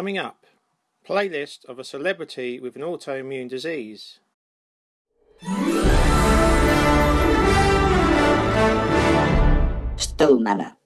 Coming up, playlist of a celebrity with an autoimmune disease. Stool Manor.